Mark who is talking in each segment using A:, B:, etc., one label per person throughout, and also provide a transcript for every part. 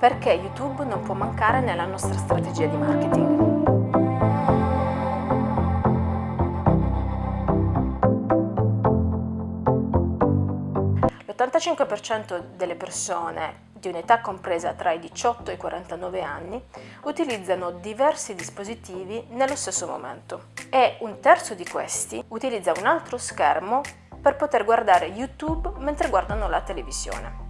A: perché YouTube non può mancare nella nostra strategia di marketing. L'85% delle persone di un'età compresa tra i 18 e i 49 anni utilizzano diversi dispositivi nello stesso momento e un terzo di questi utilizza un altro schermo per poter guardare YouTube mentre guardano la televisione.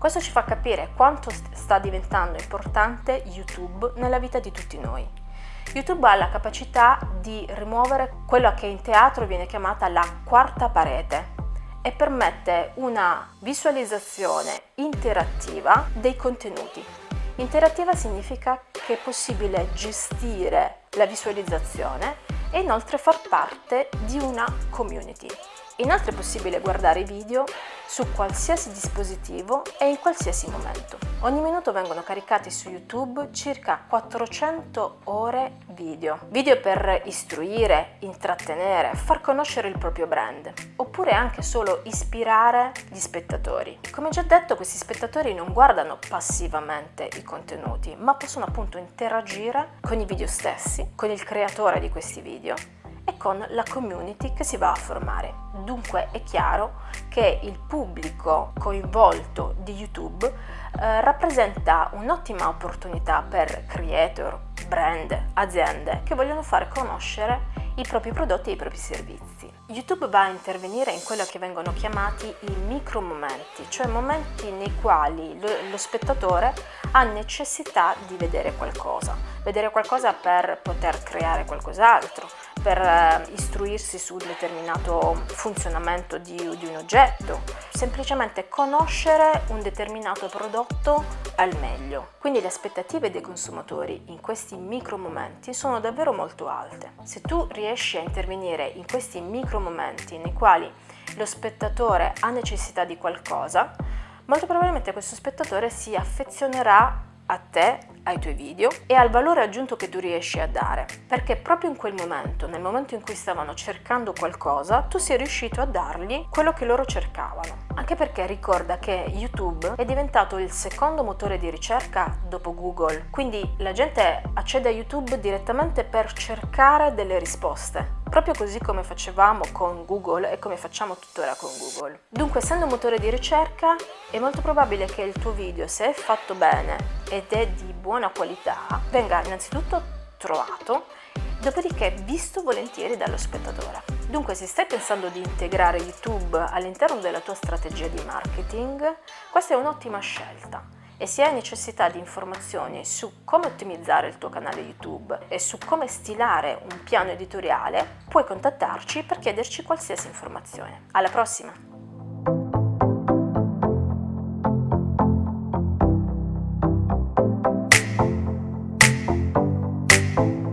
A: Questo ci fa capire quanto sta diventando importante YouTube nella vita di tutti noi. YouTube ha la capacità di rimuovere quello che in teatro viene chiamata la quarta parete e permette una visualizzazione interattiva dei contenuti. Interattiva significa che è possibile gestire la visualizzazione e inoltre far parte di una community. Inoltre è possibile guardare i video su qualsiasi dispositivo e in qualsiasi momento. Ogni minuto vengono caricati su YouTube circa 400 ore video. Video per istruire, intrattenere, far conoscere il proprio brand, oppure anche solo ispirare gli spettatori. Come già detto, questi spettatori non guardano passivamente i contenuti, ma possono appunto interagire con i video stessi, con il creatore di questi video e con la community che si va a formare. Dunque è chiaro che il pubblico coinvolto di YouTube eh, rappresenta un'ottima opportunità per creator, brand, aziende che vogliono fare conoscere i propri prodotti e i propri servizi. YouTube va a intervenire in quello che vengono chiamati i micro momenti, cioè momenti nei quali lo, lo spettatore ha necessità di vedere qualcosa, vedere qualcosa per poter creare qualcos'altro, per eh, istruirsi su un determinato funzionamento di, di un oggetto, semplicemente conoscere un determinato prodotto al meglio. Quindi le aspettative dei consumatori in questi micro momenti sono davvero molto alte. Se tu riesci a intervenire in questi micro momenti nei quali lo spettatore ha necessità di qualcosa, molto probabilmente questo spettatore si affezionerà a te, ai tuoi video e al valore aggiunto che tu riesci a dare. Perché proprio in quel momento, nel momento in cui stavano cercando qualcosa, tu sei riuscito a dargli quello che loro cercavano. Anche perché ricorda che YouTube è diventato il secondo motore di ricerca dopo Google, quindi la gente accede a YouTube direttamente per cercare delle risposte proprio così come facevamo con Google e come facciamo tuttora con Google. Dunque, essendo un motore di ricerca, è molto probabile che il tuo video, se è fatto bene ed è di buona qualità, venga innanzitutto trovato, dopodiché visto volentieri dallo spettatore. Dunque, se stai pensando di integrare YouTube all'interno della tua strategia di marketing, questa è un'ottima scelta e se hai necessità di informazioni su come ottimizzare il tuo canale YouTube e su come stilare un piano editoriale, puoi contattarci per chiederci qualsiasi informazione. Alla prossima! thank you